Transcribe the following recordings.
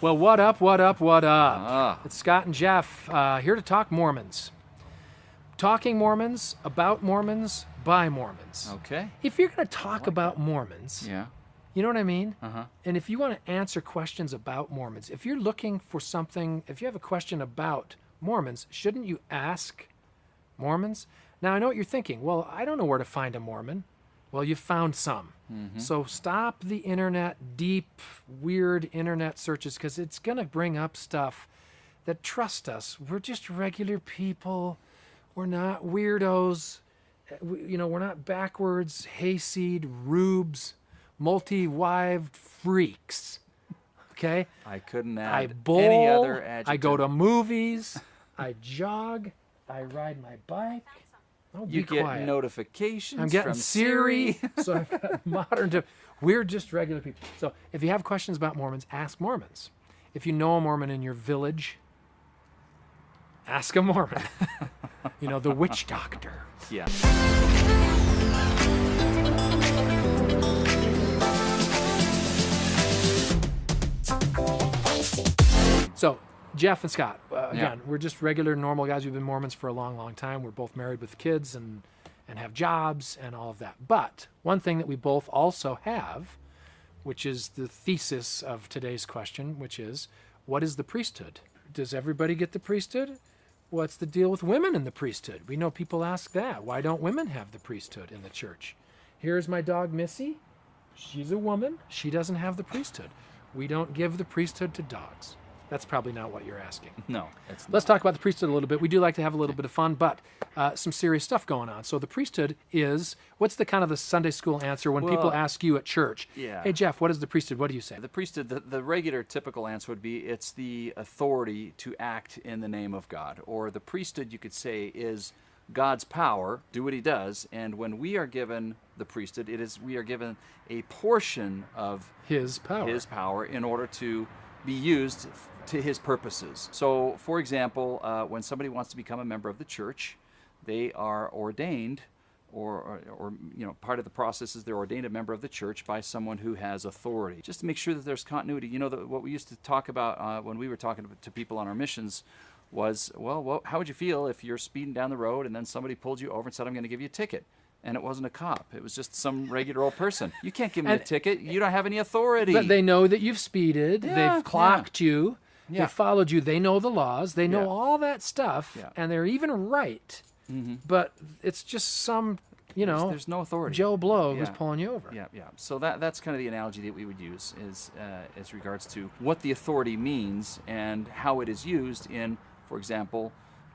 Well, what up, what up, what up? Ah. It's Scott and Jeff uh, here to talk Mormons. Talking Mormons, about Mormons, by Mormons. Okay. If you're going to talk about Mormons, Yeah. you know what I mean? Uh-huh. And if you want to answer questions about Mormons, if you're looking for something, if you have a question about Mormons, shouldn't you ask Mormons? Now, I know what you're thinking. Well, I don't know where to find a Mormon. Well, you found some. So stop the internet, deep, weird internet searches, because it's going to bring up stuff that, trust us, we're just regular people. We're not weirdos. Uh, we- You know, we're not backwards, hayseed, rubes, multi-wived freaks. Okay? I couldn't I add bowl. any other adjective. I go to movies. I jog. I ride my bike. Oh, You get quiet. notifications I'm getting Siri. Siri. so I've got modern. We're just regular people. So if you have questions about Mormons, ask Mormons. If you know a Mormon in your village, ask a Mormon. you know, the witch doctor. yeah. So, Jeff and Scott, uh, Yeah. again, we're just regular, normal guys. We've been Mormons for a long, long time. We're both married with kids and and have jobs and all of that. But one thing that we both also have, which is the thesis of today's question, which is, what is the priesthood? Does everybody get the priesthood? What's the deal with women in the priesthood? We know people ask that. Why don't women have the priesthood in the church? Here's my dog Missy. She's a woman. She doesn't have the priesthood. We don't give the priesthood to dogs. That's probably not what you're asking. No, Let's talk about the priesthood a little bit. We do like to have a little bit of fun, but uh, some serious stuff going on. So the priesthood is what's the kind of the Sunday school answer when people ask you at church? yeah. Hey Jeff, what is the priesthood? What do you say? The priesthood, the, the regular typical answer would be it's the authority to act in the name of God. Or the priesthood, you could say, is God's power, do what he does. And when we are given the priesthood, it is we are given a portion of His power. his power in order to be used to his purposes. So, for example, uh, when somebody wants to become a member of the church, they are ordained, or, or, or you know, part of the process is they're ordained a member of the church by someone who has authority, just to make sure that there's continuity. You know, the, what we used to talk about uh, when we were talking to, to people on our missions was, well, well, how would you feel if you're speeding down the road and then somebody pulled you over and said, "I'm going to give you a ticket." And it wasn't a cop. It was just some regular old person. You can't give me And- a ticket. You don't have any authority. But they know that you've speeded. Yeah, they've clocked you. Yeah. They followed you. They know the laws. They know Yeah. all that stuff, Yeah. and they're even right. But it's just some, you know, there's no authority. Joe Blow who's pulling you over. Yeah, yeah. So that that's kind of the analogy that we would use is uh, as regards to what the authority means and how it is used in, for example,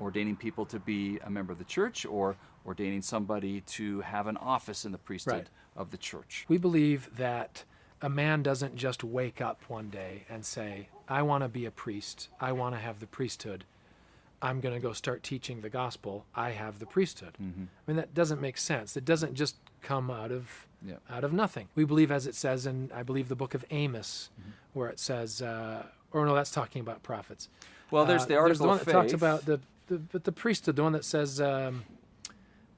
ordaining people to be a member of the church or ordaining somebody to have an office in the priesthood Right. of the church. We believe that a man doesn't just wake up one day and say, I want to be a priest. I want to have the priesthood. I'm going to go start teaching the gospel. I have the priesthood. I mean, that doesn't make sense. It doesn't just come out of Yeah. out of nothing. We believe, as it says in, I believe, the book of Amos, where it says, uh, or no, that's talking about prophets. Well, there's Uh, the article the one that talks about the, the, but the priesthood, the one that says, um,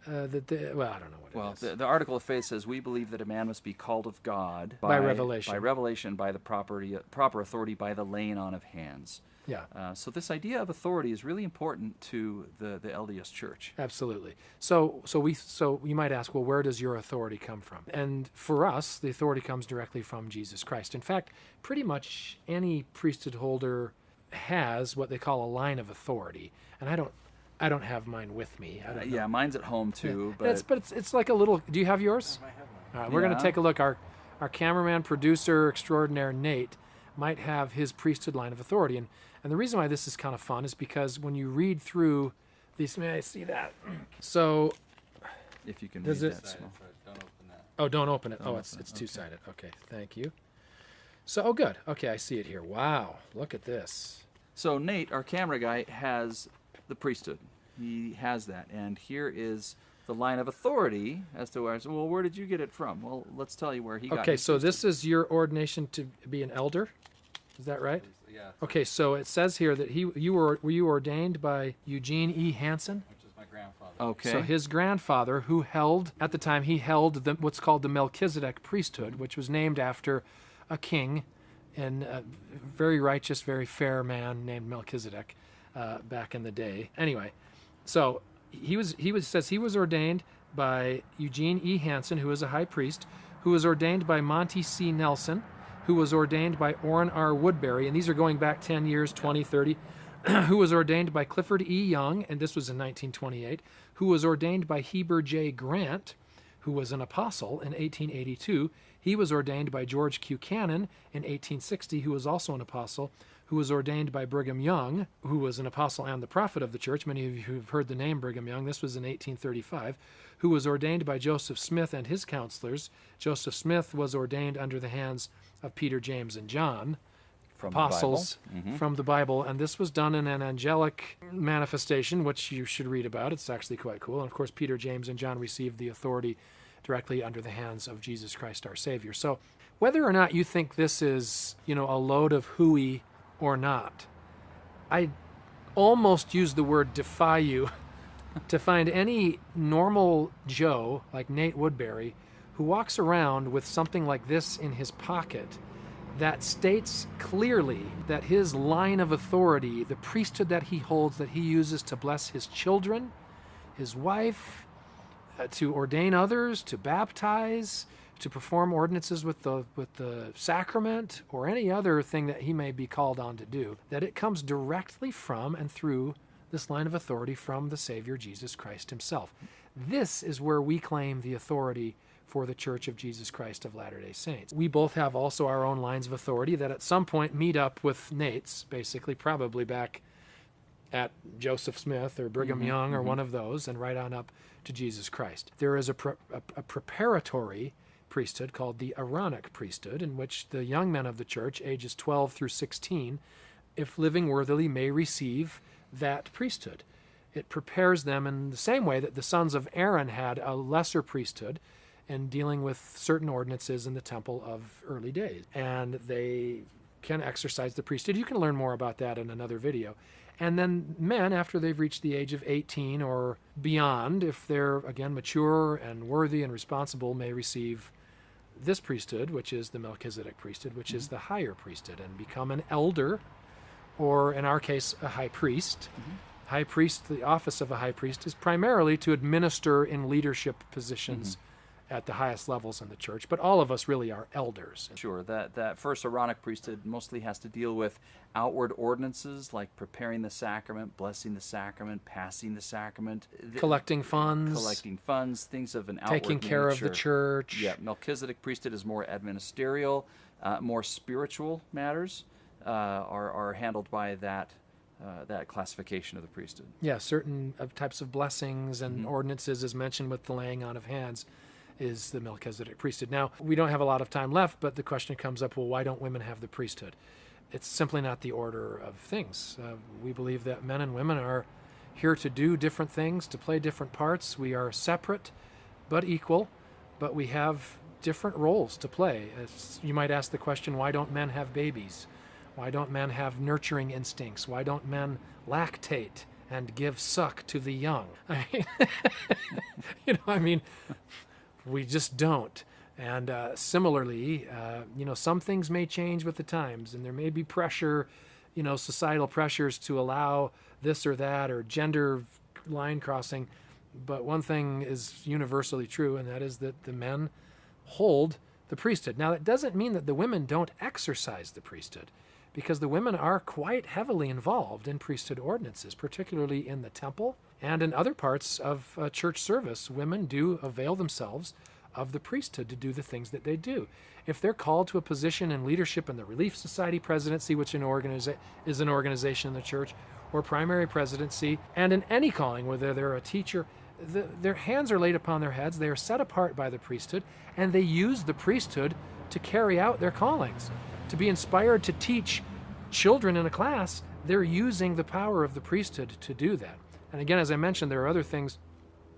uh, that the, well, I don't know what Well, it is. the, the article of faith says we believe that a man must be called of God By revelation. by revelation, by the property, proper authority, by the laying on of hands. yeah. Uh, so this idea of authority is really important to the, the LDS Church. Absolutely. So, so we, so you might ask, well, where does your authority come from? And for us, the authority comes directly from Jesus Christ. In fact, pretty much any priesthood holder has what they call a line of authority, and I don't, I don't have mine with me. I Uh, don't yeah, mine's at home too, but it's, but but it's, it's like a little. Do you have yours? All right, we're going to take a look. Our, our cameraman, producer extraordinaire Nate might have his priesthood line of authority, and and the reason why this is kind of fun is because when you read through these, may I see that? So if you can Does read it- that small. Oh, don't open it. Don't oh, it's open it, it's two sided. Okay, thank you. So, oh, good. Okay, I see it here. Wow, look at this. So Nate, our camera guy, has the priesthood. He has that, and here is the line of authority as to where. Well, where did you get it from? Well, let's tell you where he got. It. Okay, his so priesthood. this is your ordination to be an elder. Is that right? Yeah, Okay, so it says here that he you were were you ordained by Eugene E. Hansen? which is my grandfather. Okay. So his grandfather, who held at the time he held the, what's called the Melchizedek priesthood, which was named after a king and a very righteous, very fair man named Melchizedek uh, back in the day. Anyway, so he was he was says he was ordained by Eugene E. Hansen, who was a high priest, who was ordained by Monty C. Nelson, who was ordained by Orrin R. Woodbury, and these are going back 10 years, 20, 30, who was ordained by Clifford E. Young, and this was in 1928, who was ordained by Heber J. Grant, who was an apostle in 1882. He was ordained by George Q. Cannon in 1860, who was also an apostle, who was ordained by Brigham Young, who was an apostle and the prophet of the church. Many of you have heard the name Brigham Young. This was in 1835, who was ordained by Joseph Smith and his counselors. Joseph Smith was ordained under the hands of Peter, James, and John, From apostles the Bible. Mhm. from the Bible. And this was done in an angelic manifestation, which you should read about. It's actually quite cool. And of course, Peter, James, and John received the authority directly under the hands of Jesus Christ our Savior. So whether or not you think this is, you know, a load of hooey or not, I almost use the word defy you to find any normal Joe like Nate Woodbury who walks around with something like this in his pocket that states clearly that his line of authority, the priesthood that he holds, that he uses to bless his children, his wife, uh, to ordain others, to baptize, to perform ordinances with the with the sacrament, or any other thing that he may be called on to do, that it comes directly from and through this line of authority from the Savior Jesus Christ himself. This is where we claim the authority for the Church of Jesus Christ of Latter-day Saints. We both have also our own lines of authority that at some point meet up with Nate's, basically probably back at Joseph Smith or Brigham mm-hmm. Young or mm-hmm. one of those, and right on up to Jesus Christ. There is a, pre- a, a preparatory priesthood called the Aaronic priesthood, in which the young men of the church, ages 12 through 16, if living worthily, may receive that priesthood. It prepares them in the same way that the sons of Aaron had a lesser priesthood in dealing with certain ordinances in the temple of early days. And they can exercise the priesthood. You can learn more about that in another video. And then men, after they've reached the age of 18 or beyond, if they're again mature and worthy and responsible, may receive this priesthood, which is the Melchizedek priesthood, which is mm-hmm. the higher priesthood, and become an elder, or in our case, a high priest. Mm-hmm. High priest, the office of a high priest, is primarily to administer in leadership positions mm-hmm. At the highest levels in the church, but all of us really are elders. Sure, that, that first Aaronic priesthood mostly has to deal with outward ordinances like preparing the sacrament, blessing the sacrament, passing the sacrament, Collecting funds, collecting funds, things of an outward taking care of the church. Yeah, Melchizedek priesthood is more administerial, uh, more spiritual matters uh, are, are handled by that uh, that classification of the priesthood. yeah, certain of types of blessings and Mm-hmm. ordinances, as mentioned with the laying on of hands, is the Melchizedek priesthood. Now, we don't have a lot of time left, but the question comes up well, why don't women have the priesthood? It's simply not the order of things. Uh, we believe that men and women are here to do different things, to play different parts. We are separate but equal, but we have different roles to play. It's, you might ask the question why don't men have babies? Why don't men have nurturing instincts? Why don't men lactate and give suck to the young? I mean, you know, I mean, we just don't. And uh, similarly, uh, you know, some things may change with the times, and there may be pressure, you know, societal pressures to allow this or that or gender line crossing. But one thing is universally true, and that is that the men hold the priesthood. Now, that doesn't mean that the women don't exercise the priesthood, because the women are quite heavily involved in priesthood ordinances, particularly in the temple and in other parts of uh, church service. Women do avail themselves of the priesthood to do the things that they do. If they're called to a position in leadership in the Relief Society presidency, which an is an organization in the church, or primary presidency, and in any calling, whether they're a teacher, the, their hands are laid upon their heads, they are set apart by the priesthood, and they use the priesthood to carry out their callings. To be inspired to teach children in a class, they're using the power of the priesthood to do that. And again, as I mentioned, there are other things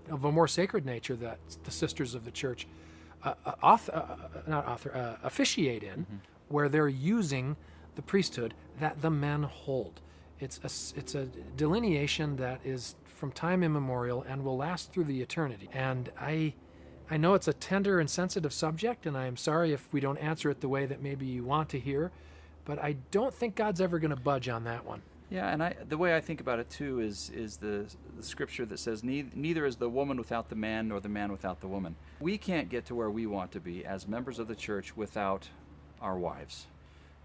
of a more sacred nature that the sisters of the church uh, uh, auth- uh, uh, not author, uh, officiate in, where they're using the priesthood that the men hold. It's a, it's a delineation that is from time immemorial and will last through the eternity. And I, I know it's a tender and sensitive subject, and I am sorry if we don't answer it the way that maybe you want to hear. but I don't think God's ever going to budge on that one. Yeah, and I, the way I think about it too is is the, the scripture that says neither, is the woman without the man nor the man without the woman. We can't get to where we want to be as members of the church without our wives.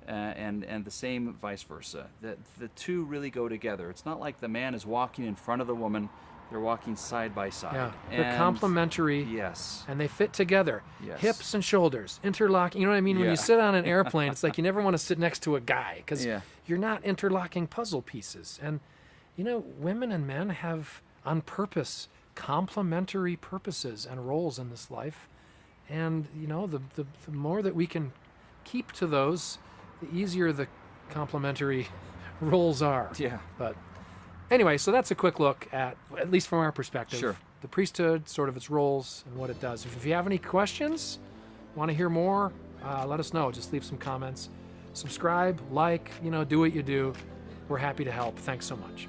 Uh, and and the same vice versa. That the two really go together. It's not like the man is walking in front of the woman; they're walking side by side. Yeah, they're complementary. Yes. and they fit together. Yes. Hips and shoulders, interlocking. You know what I mean? When you sit on an airplane, it's like you never want to sit next to a guy because Yeah. you're not interlocking puzzle pieces. And, you know, women and men have, on purpose, complementary purposes and roles in this life. And, you know, the, the, the more that we can keep to those, the easier the complementary roles are. Yeah. But anyway, so that's a quick look at, at least from our perspective, Sure. the priesthood, sort of its roles and what it does. If, if you have any questions, want to hear more, uh, let us know. Just leave some comments. Subscribe, like, you know, do what you do. We're happy to help. Thanks so much.